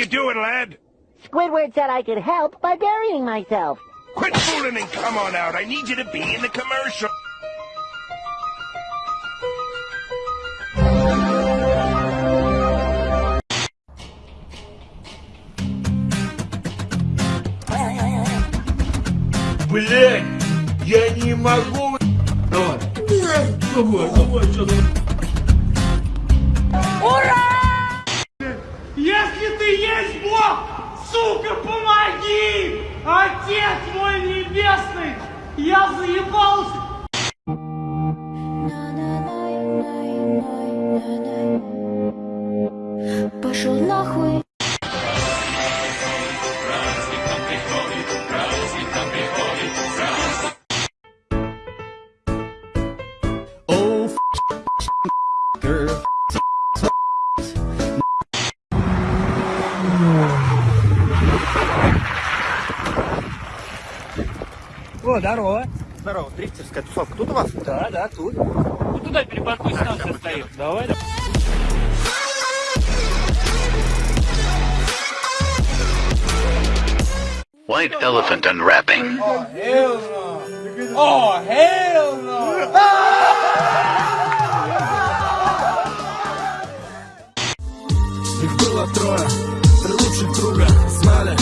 you doing, lad? Squidward said I could help by burying myself. Quit fooling and come on out. I need you to be in the commercial. Блять, я не могу. Давай. Давай, давай, что Если Сука, помоги! Отец мой небесный, я заебался! О, здорово. Здорово, дрифтерская тусовка. Тут у вас? Да, да, тут. Ну туда перепаркуйся, там все стоит. Давай, давай. White elephant unwrapping. О, hell no! Их было трое, три лучших друга Знали,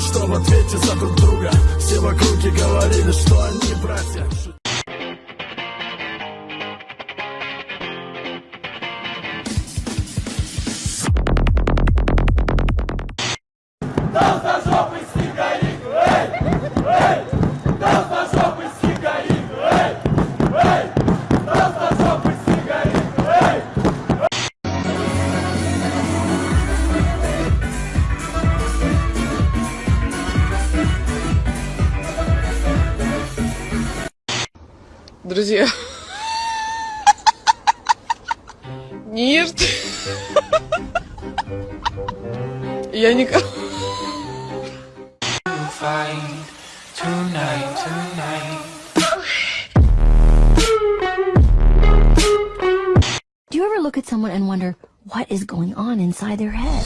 что в ответе за друг друга Все в округе говорили, что они братья Друзья. Нет. Я не... Do you ever look at someone and wonder what is going on inside their head?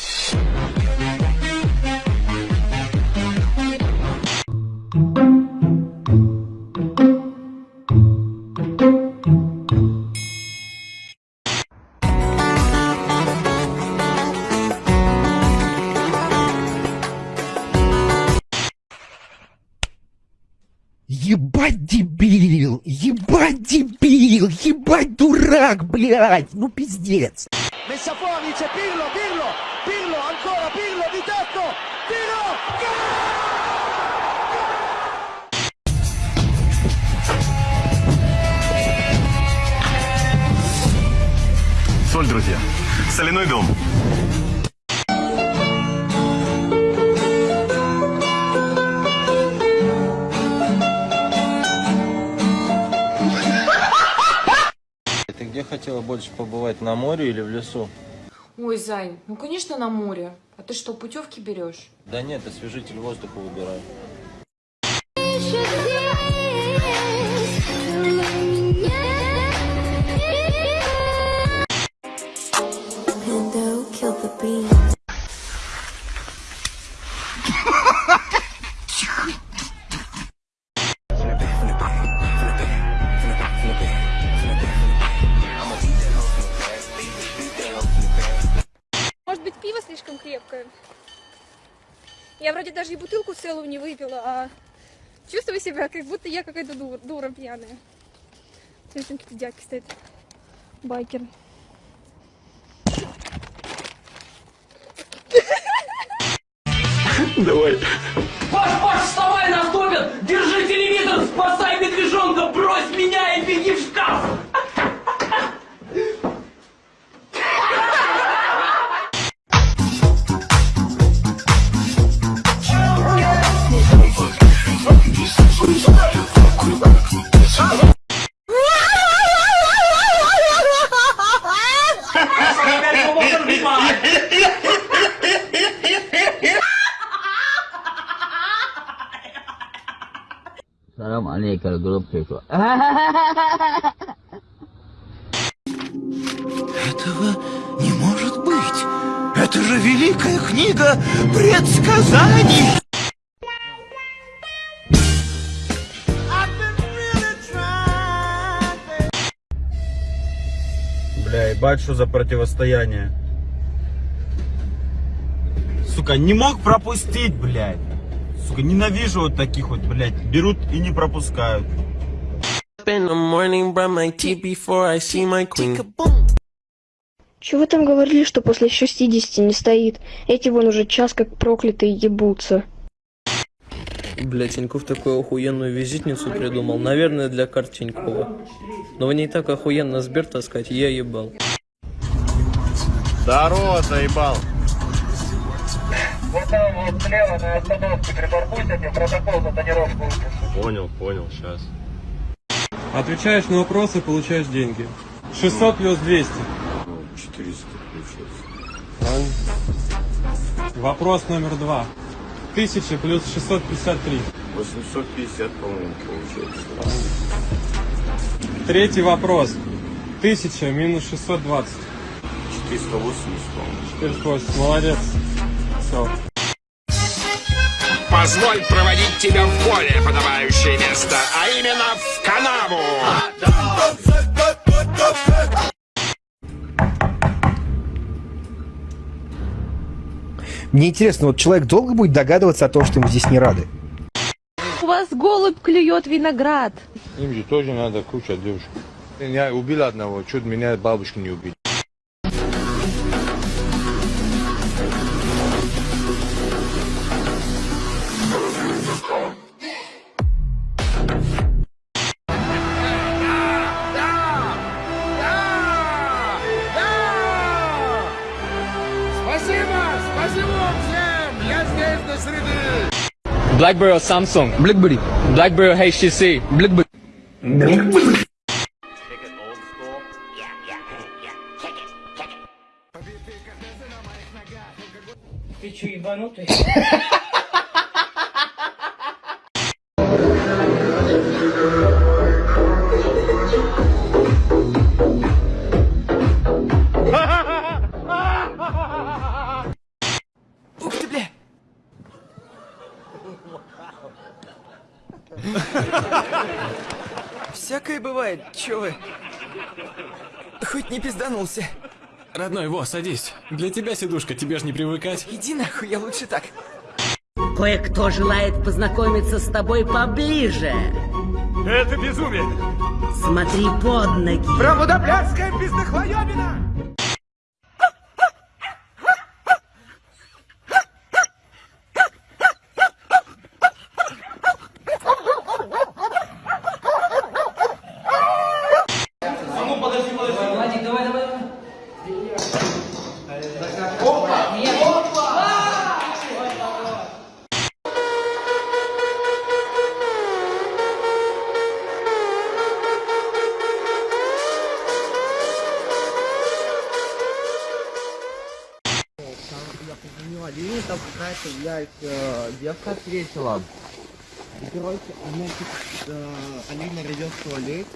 Ебать дебил! Ебать дебил! Ебать дурак, блядь! Ну пиздец! Messa fuori c'è Pirlo, Pirlo, Pirlo, ancora Pirlo di tetto, Pirlo! Соль, друзья, соляной дом где хотела больше побывать, на море или в лесу? Ой, Зай, ну конечно на море. А ты что, путевки берешь? Да нет, освежитель воздуха выбираю. Целую не выпила, а чувствую себя, как будто я какая-то дура, дура пьяная. Смотри, там какие-то дядьки стоят. Байкер. Давай Паш, Паш, вставай, нас топят! Держи телевизор, спасай Группику. Этого не может быть Это же Великая книга предсказаний. Бля, ебать, что за противостояние. Сука, не мог пропустить, блядь. Сука, ненавижу вот таких вот, блядь. Берут и не пропускают. Чего вы там говорили, что после 60 не стоит? Эти вон уже час как проклятые ебутся. Бля, Тиньков такую охуенную визитницу придумал. Наверное, для карт Тинькова. Но в ней так охуенно Сбер таскать, я ебал. Здорово, заебал. Вот слева на остановке припаркуйся, мне протокол за тонировку Понял, понял, сейчас. Отвечаешь на вопросы, получаешь деньги. 600 плюс 200. 400 получается. Вопрос номер два. 1000 плюс 653. 850, по-моему, получается. Третий вопрос. 1000 минус 620. 480, по-моему. 480. Молодец. Все. Позволь проводить тебя в более подобающее место, а именно в канаву. Мне интересно, вот человек долго будет догадываться о том, что ему здесь не рады? У вас голубь клюет виноград. Им же тоже надо куча девушек. Я убил одного, чуть меня бабушки не убили. BlackBerry or Samsung? BlackBerry. BlackBerry or HTC? BlackBerry. Ты че, ебанутый? бывает, чё вы? Хоть не пизданулся. Родной, во, садись. Для тебя сидушка, тебе ж не привыкать. Иди нахуй, я лучше так. Кое-кто желает познакомиться с тобой поближе. Это безумие. Смотри под ноги. Праводоблядская пиздохлоёбина!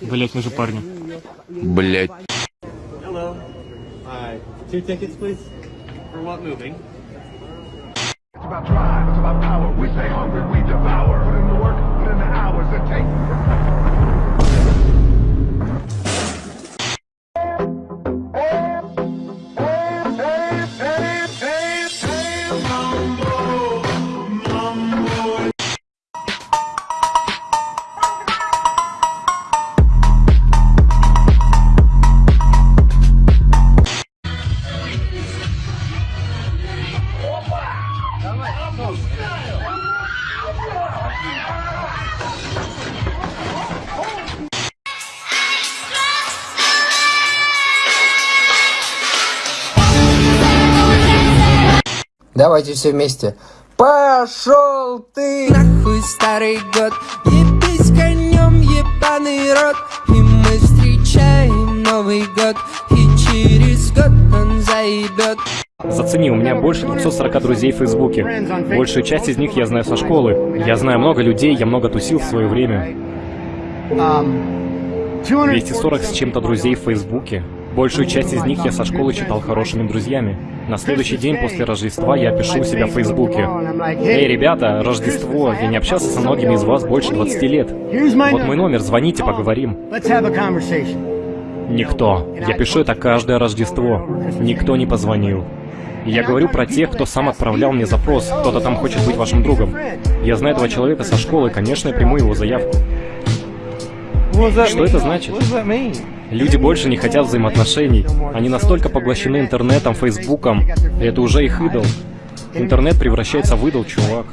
Блять, мы же парни. Блять. Two tickets, please. For what movie? It's about drive, it's about power. We stay hungry, Давайте все вместе. Пошел ты! Нахуй старый год, ебись конем, ебаный рот. И мы встречаем Новый год, и через год он заебет. Зацени, у меня больше 240 друзей в Фейсбуке. Большую часть из них я знаю со школы. Я знаю много людей, я много тусил в свое время. 240 с чем-то друзей в Фейсбуке. Большую часть из них я со школы читал хорошими друзьями. На следующий день после Рождества я пишу у себя в Фейсбуке. Эй, ребята, Рождество, я не общался со многими из вас больше 20 лет. Вот мой номер, звоните, поговорим. Никто. Я пишу это каждое Рождество. Никто не позвонил. Я говорю про тех, кто сам отправлял мне запрос, кто-то там хочет быть вашим другом. Я знаю этого человека со школы, конечно, я приму его заявку. Что это значит? Люди больше не хотят взаимоотношений. Они настолько поглощены интернетом, фейсбуком. И это уже их идол. Интернет превращается в идол, чувак.